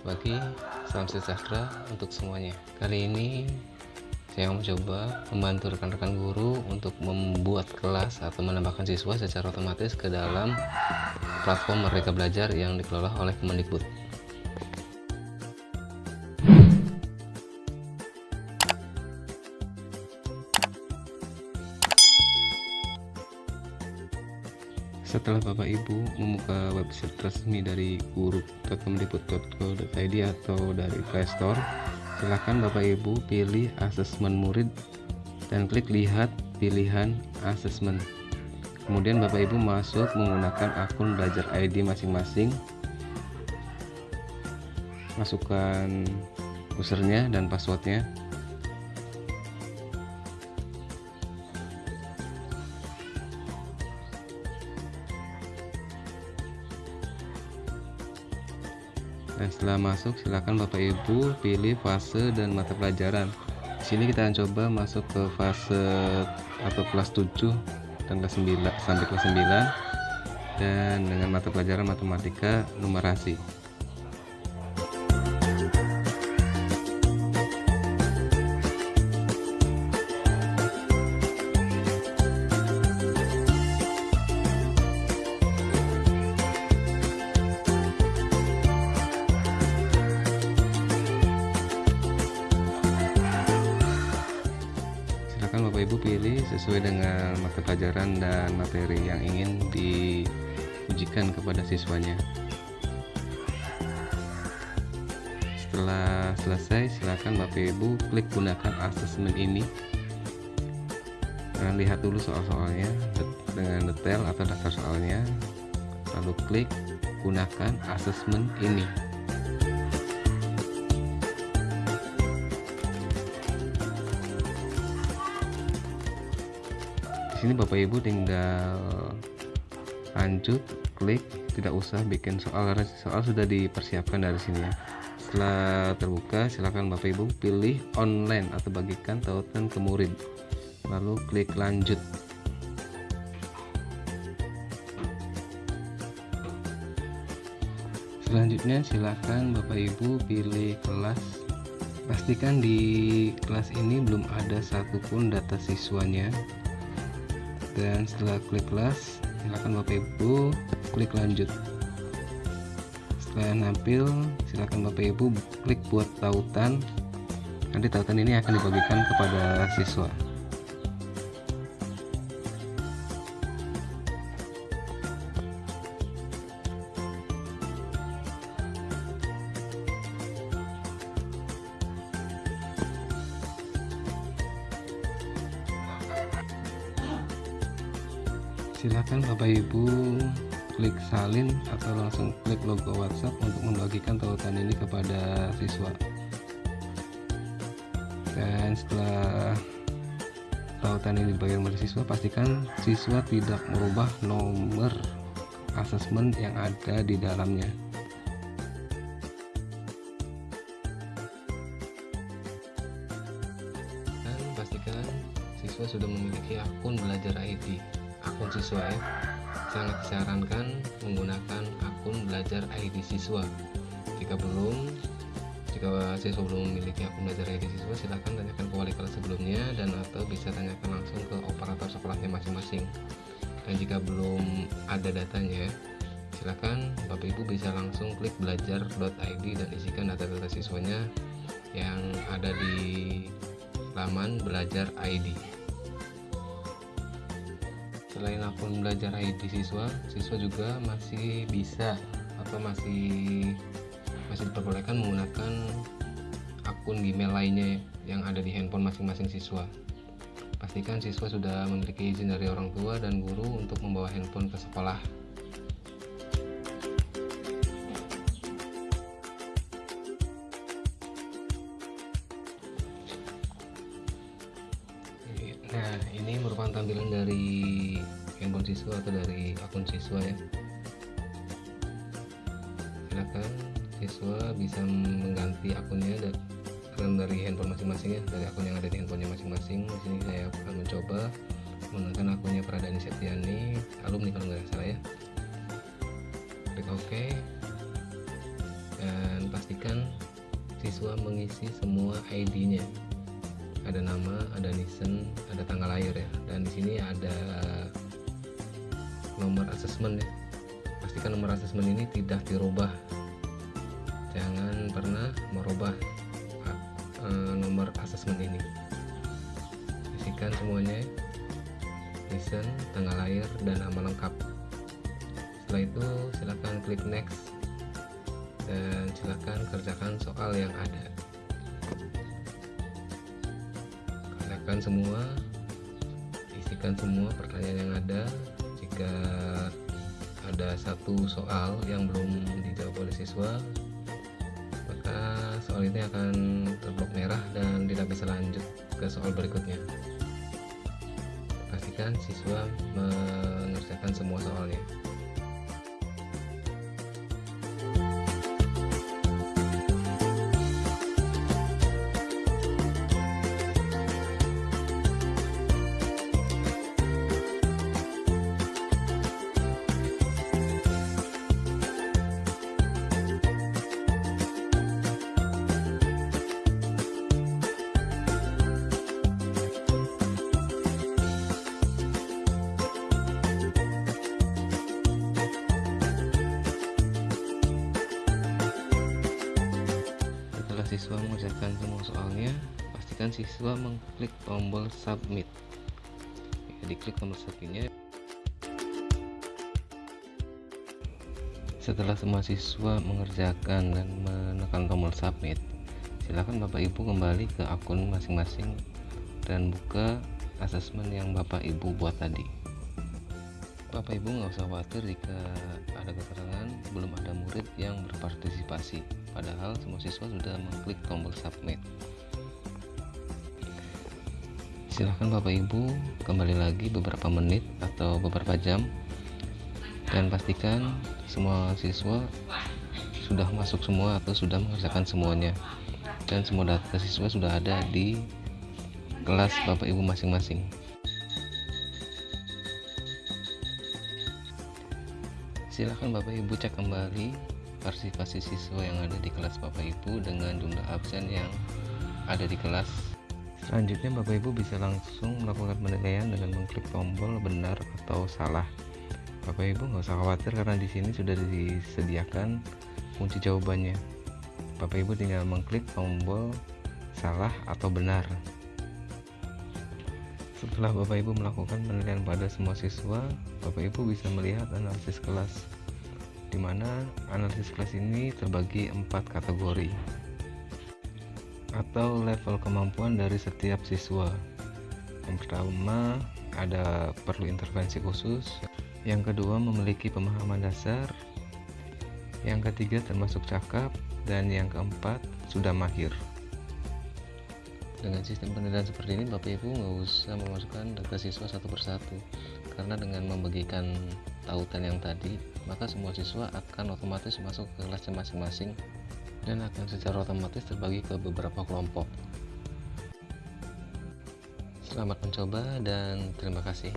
Selamat pagi, salam sejahtera untuk semuanya. Kali ini saya mau coba membantu rekan-rekan guru untuk membuat kelas atau menambahkan siswa secara otomatis ke dalam platform Merdeka Belajar yang dikelola oleh Kemendikbud. Setelah Bapak Ibu membuka website resmi dari guru.kemdikbud.go.id atau dari Play Store, silakan Bapak Ibu pilih asesmen murid dan klik lihat pilihan asesmen. Kemudian Bapak Ibu masuk menggunakan akun belajar ID masing-masing. Masukkan usernya dan passwordnya. Nah, setelah masuk silakan Bapak Ibu pilih fase dan mata pelajaran. Di sini kita akan coba masuk ke fase atau kelas 7 dan kelas 9 sampai kelas 9 dan dengan mata pelajaran matematika numerasi. Bapak Ibu pilih sesuai dengan mata pelajaran dan materi yang ingin diujikan kepada siswanya. Setelah selesai silakan Bapak Ibu klik gunakan asesmen ini. Dan lihat dulu soal-soalnya dengan detail atau daftar soalnya. Lalu klik gunakan asesmen ini sini Bapak Ibu tinggal lanjut klik tidak usah bikin soal karena soal sudah dipersiapkan dari sini. Ya setelah terbuka silakan Bapak Ibu pilih online atau bagikan tautan ke murid. Lalu klik lanjut. Selanjutnya silakan Bapak Ibu pilih kelas. Pastikan di kelas ini belum ada satupun data siswanya dan setelah klik kelas silakan Bapak Ibu klik lanjut. Setelah nampil silakan Bapak Ibu klik buat tautan. Nanti tautan ini akan dibagikan kepada siswa silakan Bapak Ibu klik salin atau langsung klik logo WhatsApp untuk membagikan tautan ini kepada siswa. Dan setelah tautan ini dibagikan kepada siswa pastikan siswa tidak merubah nomor asesmen yang ada di dalamnya. Dan pastikan siswa sudah memiliki akun belajar ID akun siswa ya sangat disarankan menggunakan akun belajar ID siswa. Jika belum jika siswa belum memiliki akun belajar ID siswa silahkan tanyakan ke wali kelas sebelumnya dan atau bisa tanyakan langsung ke operator sekolahnya masing-masing. Dan jika belum ada datanya silahkan Bapak Ibu bisa langsung klik belajar.id dan isikan data-data siswanya yang ada di laman belajar ID selain akun belajar ID siswa siswa juga masih bisa atau masih masih diperbolehkan menggunakan akun Gmail lainnya yang ada di handphone masing-masing siswa. Pastikan siswa sudah memiliki izin dari orang tua dan guru untuk membawa handphone ke sekolah handphone siswa atau dari akun siswa ya. Silakan siswa bisa mengganti akunnya dan dari handphone masing-masing ya dari akun yang ada di handphonenya masing-masing. Di sini saya akan mencoba menggunakan akunnya Pradani Septiani alumni kalau nggak salah ya. Klik OK. Dan pastikan siswa mengisi semua ID-nya ada nama, ada nisen, ada tanggal lahir ya. Dan di sini ada nomor asesmen ya. Pastikan nomor asesmen ini tidak dirubah. Jangan pernah merubah uh, nomor asesmen ini. Isikan semuanya nisen, tanggal lahir, dan nama lengkap. Setelah itu silahkan klik next dan silakan kerjakan soal yang ada. Kerjakan semua isikan semua pertanyaan yang ada jika ada satu soal yang belum dijawab oleh siswa. Maka soal ini akan terblok merah dan tidak bisa lanjut ke soal berikutnya. Pastikan siswa mengerjakan semua soalnya pastikan siswa mengklik tombol submit. Ya, diklik tombol submitnya. Setelah semua siswa mengerjakan dan menekan tombol submit silakan bapak ibu kembali ke akun masing-masing dan buka asesmen yang bapak ibu buat tadi. Bapak ibu nggak usah khawatir jika ada keterangan belum ada murid yang berpartisipasi. Padahal semua siswa sudah mengklik tombol submit silahkan bapak ibu kembali lagi beberapa menit atau beberapa jam. Dan pastikan semua siswa sudah masuk semua atau sudah mengerjakan semuanya. Dan semua data siswa sudah ada di kelas bapak ibu masing-masing. Silahkan bapak ibu cek kembali partisipasi siswa yang ada di kelas Bapak Ibu dengan jumlah absen yang ada di kelas. Selanjutnya Bapak Ibu bisa langsung melakukan penilaian dengan mengklik tombol benar atau salah. Bapak Ibu nggak usah khawatir karena di sini sudah disediakan kunci jawabannya. Bapak Ibu tinggal mengklik tombol salah atau benar. Setelah Bapak Ibu melakukan penilaian pada semua siswa, Bapak Ibu bisa melihat analisis kelas di mana analisis kelas ini terbagi empat kategori atau level kemampuan dari setiap siswa. Yang pertama ada perlu intervensi khusus, yang kedua memiliki pemahaman dasar, yang ketiga termasuk cakap, dan yang keempat sudah mahir. Dengan sistem penilaian seperti ini, Bapak Ibu nggak usah memasukkan data siswa satu persatu, karena dengan membagikan tautan yang tadi, maka semua siswa akan otomatis masuk ke kelasnya masing-masing dan akan secara otomatis terbagi ke beberapa kelompok. Selamat mencoba dan terima kasih.